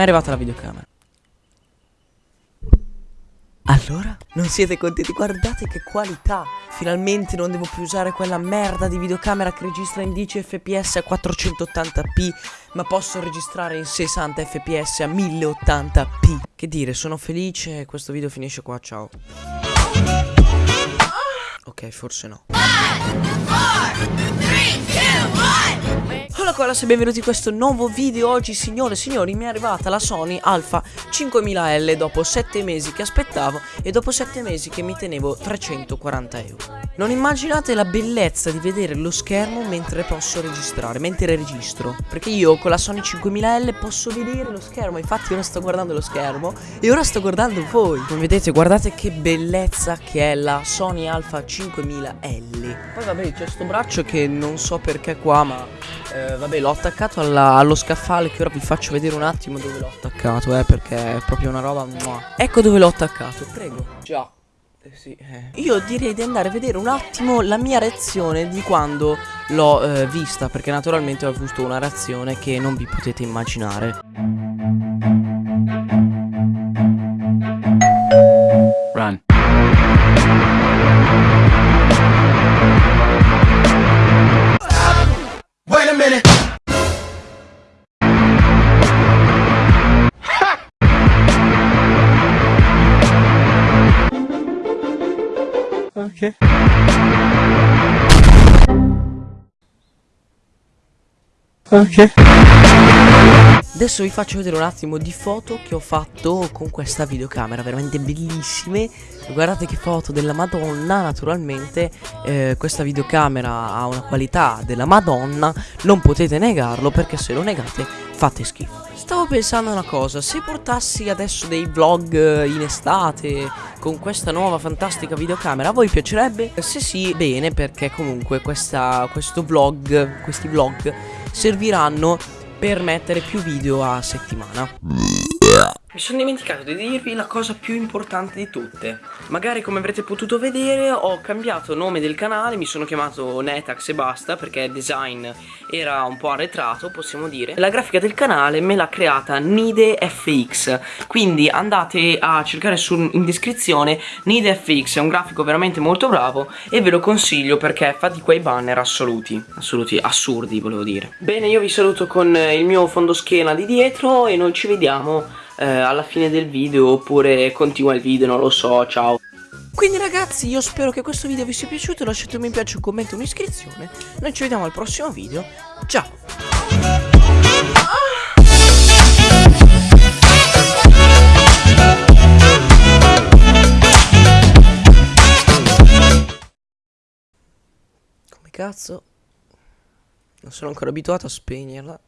è arrivata la videocamera. Allora? Non siete contenti? Guardate che qualità! Finalmente non devo più usare quella merda di videocamera che registra in 10 fps a 480p, ma posso registrare in 60 fps a 1080p. Che dire, sono felice, questo video finisce qua, ciao. Ok, forse no. Hola colas e benvenuti in questo nuovo video. Oggi signore e signori mi è arrivata la Sony Alpha 5000L Dopo 7 mesi che aspettavo E dopo 7 mesi che mi tenevo 340 euro. Non immaginate la bellezza di vedere lo schermo Mentre posso registrare Mentre registro. Perché io con la Sony 5000L posso vedere lo schermo Infatti ora sto guardando lo schermo E ora sto guardando voi. Come vedete guardate che bellezza che è la Sony Alpha 5000L Poi vabbè c'è sto braccio che non so perché qua ma eh, vabbè l'ho attaccato alla, allo scaffale che ora vi faccio vedere un attimo dove l'ho attaccato eh perché è proprio una roba mua. Ecco dove l'ho attaccato prego Già eh, sì, eh. Io direi di andare a vedere un attimo la mia reazione di quando l'ho eh, vista Perché naturalmente ho avuto una reazione che non vi potete immaginare a minute. Ok Ok Adesso vi faccio vedere un attimo di foto che ho fatto con questa videocamera Veramente bellissime. Guardate che foto della madonna Naturalmente. Eh, questa videocamera ha una qualità della madonna Non potete negarlo perché se lo negate fate schifo. Stavo pensando a una cosa Se portassi adesso dei vlog eh, in estate Con questa nuova fantastica videocamera A voi piacerebbe? Se sì, bene perché comunque questa, questo vlog Questi vlog serviranno per mettere più video a settimana. Mi sono dimenticato di dirvi la cosa più importante di tutte. Magari come avrete potuto vedere ho cambiato nome del canale Mi sono chiamato Netax e basta perché design era un po' arretrato possiamo dire. La grafica del canale me l'ha creata NideFX Quindi andate a cercare su, in descrizione NideFX è un grafico veramente molto bravo E ve lo consiglio perché fa di quei banner assoluti. Assoluti, assurdi volevo dire. Bene io vi saluto con il mio fondoschiena di dietro E noi ci vediamo eh, alla fine del video oppure continua il video, non lo so, ciao. Quindi ragazzi io spero che questo video vi sia piaciuto, lasciate un mi piace, un commento e un'iscrizione. Noi ci vediamo al prossimo video, ciao! Cazzo? Non sono ancora abituato a spegnerla.